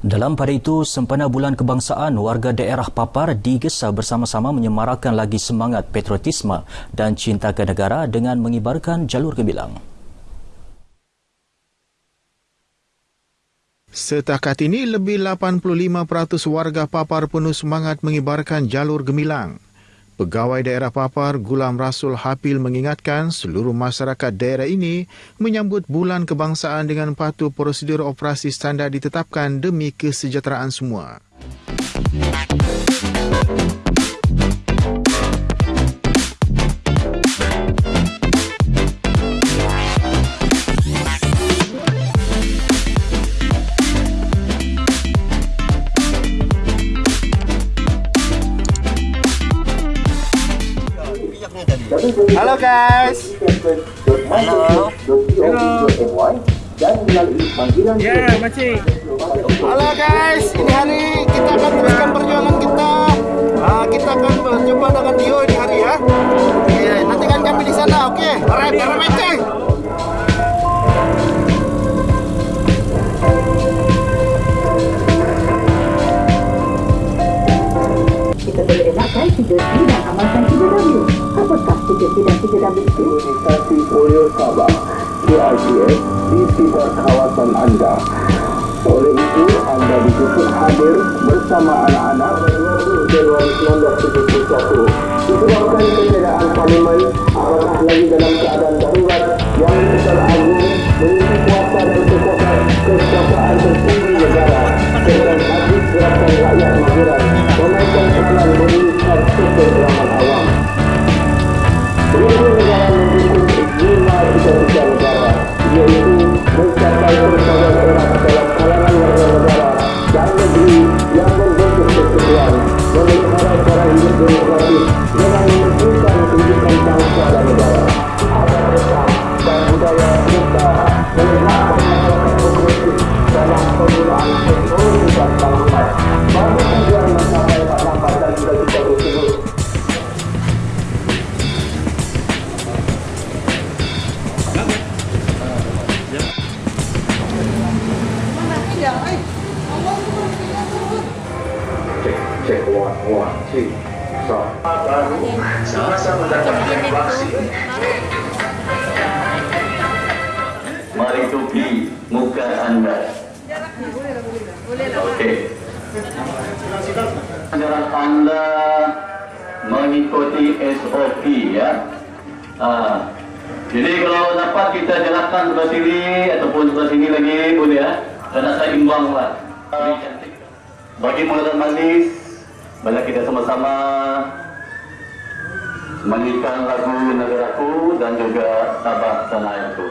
Dalam pada itu, sempena bulan kebangsaan, warga daerah Papar digesa bersama-sama menyemarakan lagi semangat patriotisme dan cinta ke negara dengan mengibarkan jalur gemilang. Setakat ini, lebih 85% warga Papar penuh semangat mengibarkan jalur gemilang. Pegawai daerah Papar Gulam Rasul Hapil mengingatkan seluruh masyarakat daerah ini menyambut bulan kebangsaan dengan patuh prosedur operasi standar ditetapkan demi kesejahteraan semua. Halo guys. Halo. Halo. Ya, macam. Halo guys, ini hari kita akan teruskan perjuangan kita. Uh, kita akan berjumpa dengan Dio ini Imunisasi polio Sabah KICS di sekitar kawasan anda. Oleh itu, anda dijemput hadir bersama anak-anak 20 Januari 1971. Disebabkan ketiadaan parlimen, apakah lagi dalam keadaan darurat yang teragung memiliki kuasa dan kekuasaan tertinggi negara dengan habis gerakan two so baru sama-sama datang vaksin Mari tupi muka anda. Okey. Jarak anda mengikuti SOP ya. Ah. Jadi kalau dapat kita jalankan sebelah sini ataupun sebelah sini lagi boleh ya. Karena saya imbang lah. Bagi mengatakan manis, banyak kita sama-sama menyanyikan lagu negaraku dan juga tabah tanah airku.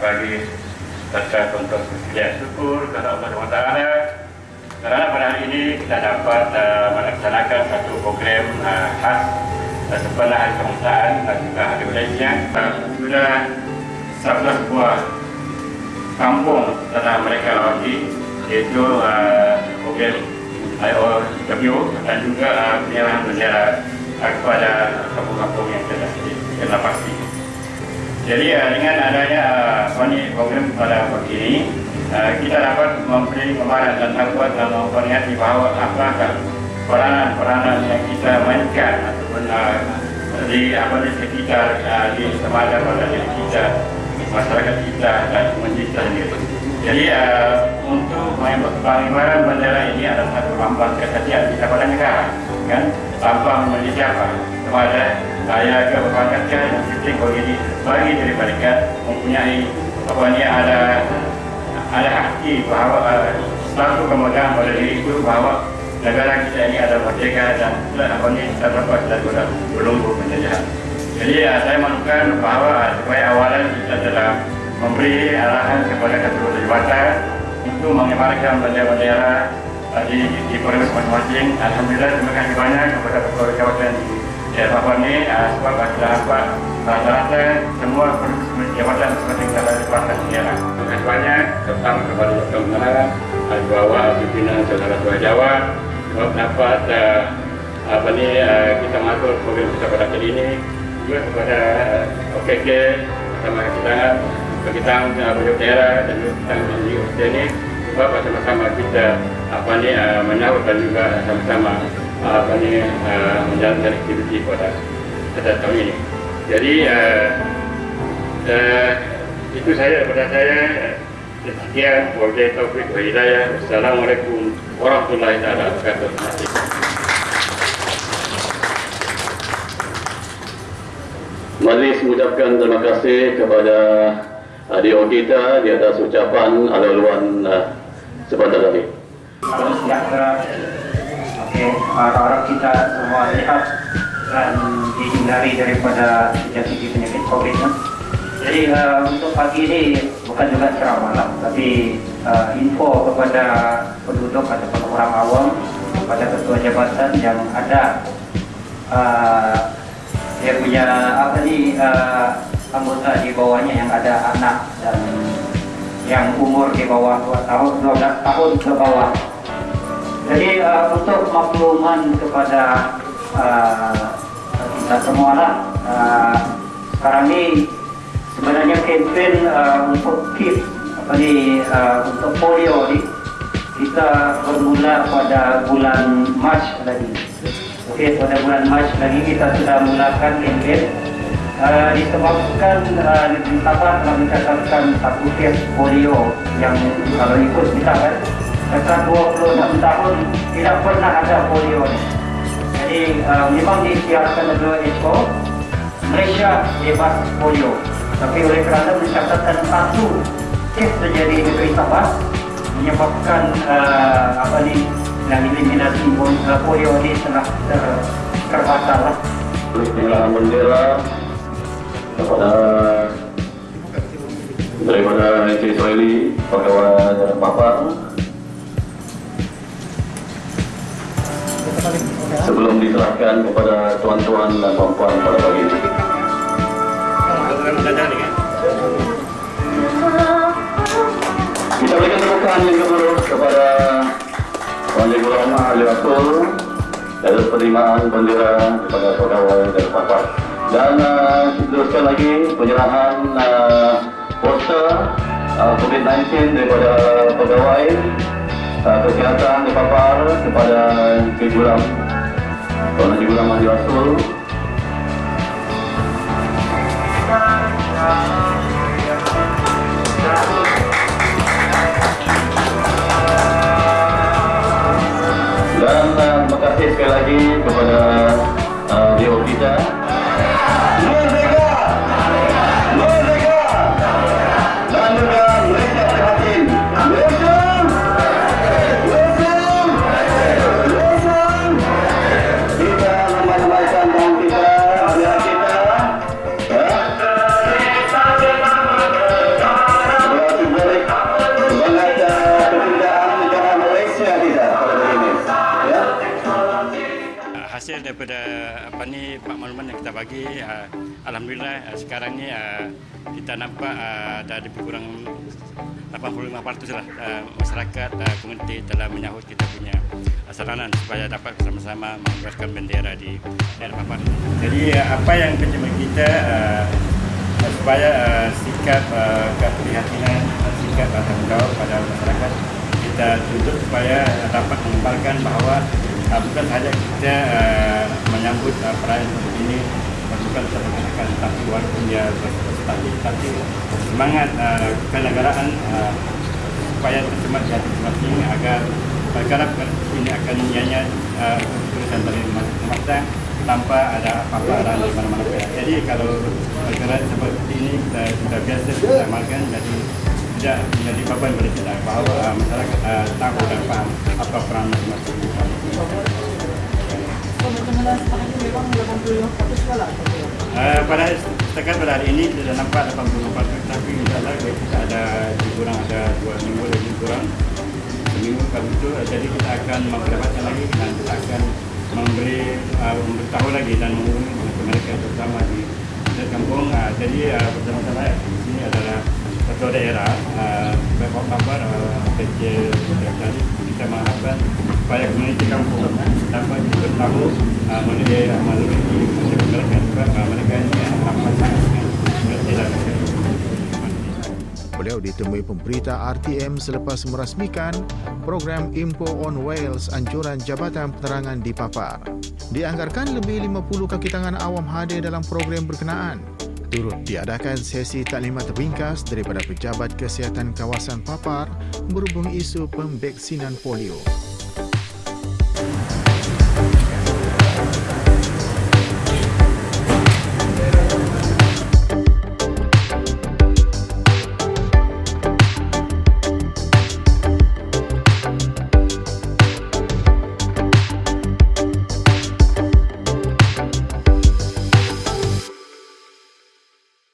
Pagi. Saya untuk sekian syukur kepada Allah SWT kerana pada hari ini kita dapat uh, melaksanakan satu program uh, khas uh, sempena hari kebangsaan dan juga hari Malaysia. Uh, sudah 11 buah kampung telah mereka lawati iaitu uh, program IOW dan juga uh, penyerahan bendera uh, kepada kampung-kampung yang telah kena pasti. Jadi uh, dengan adanya uh, ini program pada pagi ini, uh, kita dapat memberi kemarin dan dapat uh, memperingati bahawa apakah peranan-peranan yang kita mainkan ataupun uh, di apa di sekitar uh, di semada pada diri kita masyarakat kita dan komunitas kita sendiri. Jadi uh, untuk pengibaran bendera ini adalah satu lambang kesetiaan kita pada negara, kan? Lambang menjadi apa? Kepada saya ke berbakat yang penting bagi bagi diri mereka mempunyai apa ni ada ada hati bahawa uh, satu kemudahan pada diri itu bahawa negara kita ini ada merdeka dan apa ni terlepas daripada belenggu penjajahan. Jadi uh, saya manukan bahawa supaya awalan kita telah memberi arahan kepada ketua jabatan untuk mengibarkan bendera-bendera di di provinsi masing-masing. Alhamdulillah terima kasih banyak kepada ketua jabatan di Papua ini sebab kita dapat rata-rata semua jabatan seperti kita Negara. Terima kasih banyak terutama kepada Dr. Menara, Al-Bawa, pimpinan saudara tua Jawa sebab dapat uh, apa ni uh, kita mengatur program kita pada kali ini juga kepada uh, OKK bersama kita kita Bujur Daerah dan kita di Ustaz ini sebab sama-sama kita apa ni uh, menyambut dan juga sama-sama apa ni uh, menjalankan aktiviti pada pada tahun ini. Jadi uh, uh, itu saya daripada saya. Sekian, wabillahi taufiq wa hidayah. Wassalamualaikum warahmatullahi wabarakatuh. Majlis mengucapkan terima kasih kepada adik kita di atas ucapan alaluan uh, sebentar tadi. Salam sejahtera. Okey, harap-harap kita semua sihat dan dihindari daripada jangkiti penyakit COVID. Ya. Jadi uh, untuk pagi ini bukan juga ceramah lah, tapi uh, info kepada penduduk ataupun orang awam kepada ketua jabatan yang ada uh, dia punya apa ni uh, anggota di bawahnya yang ada anak dan yang umur di bawah 2 tahun 12 tahun ke bawah. Jadi uh, untuk makluman kepada uh, kita semua lah uh, sekarang ni sebenarnya kempen uh, untuk KIP apa ni uh, untuk polio ni kita bermula pada bulan Mac lagi. Okey, pada bulan Mac lagi kita sudah mulakan kempen uh, disebabkan uh, di Sabah telah mencatatkan satu kes polio yang kalau ikut kita kan dekat 26 tahun tidak pernah ada polio ni. Jadi uh, memang disiarkan oleh WHO Malaysia bebas polio. Tapi oleh kerana mencatatkan satu kes terjadi di negeri Sabah menyebabkan uh, apa ni yang eliminasi polio ini telah ter, terbatal lah. Penyerahan bendera kepada daripada Encik Israeli pegawai Papa sebelum diserahkan kepada tuan-tuan dan puan-puan pada pagi ini. Kita berikan tepukan yang kedua kepada Tuan Ibu Rahmah Ali Rasul atas penerimaan bendera kepada pegawai dan Papa. Dan uh, teruskan lagi penyerahan uh, poster uh, COVID-19 daripada pegawai kesihatan di Papar kepada Gulam Haji Gulam Haji Rasul kita nampak uh, ada lebih kurang 85% lah uh, masyarakat uh, komuniti telah menyahut kita punya uh, saranan supaya dapat bersama-sama mengibarkan bendera di daerah Papar. Jadi uh, apa yang pencemat kita uh, supaya uh, sikap uh, keprihatinan uh, sikap atau tanggungjawab pada masyarakat kita tuntut supaya dapat mengembalkan bahawa uh, bukan sahaja kita uh, menyambut uh, perayaan ini bukan seperti tapi walaupun dia berstanding tapi semangat uh, kenegaraan uh, supaya tersemat di hati masing agar perkara ini akan nyanyi uh, tulisan dari masa tanpa ada apa-apa di mana-mana. Jadi kalau perkara seperti ini kita sudah biasa kita amalkan jadi tidak menjadi bagi kita bahawa uh, masyarakat uh, tahu dan faham apa peran masing-masing. Uh, pada setakat pada hari ini tidak nampak 84 tapi insyaAllah kita ada kurang ada dua minggu lagi kurang seminggu kalau itu jadi kita akan memperdapatkan lagi dan kita akan memberi uh, memberitahu lagi dan menghubungi mereka terutama di kampung. Uh, jadi uh, bersama saya di sini adalah ketua daerah uh, Bapak Bapak uh, jadi kita mengharapkan supaya komuniti kampung dapat bertahu uh, melalui melalui mereka uh, mereka ini apa sangat mengerti dan Beliau ditemui pemberita RTM selepas merasmikan program Info on Wales anjuran Jabatan Penerangan di Papar. Dianggarkan lebih 50 kaki tangan awam hadir dalam program berkenaan. Turut diadakan sesi taklimat ringkas daripada pejabat kesihatan kawasan Papar berhubung isu pembeksinan polio.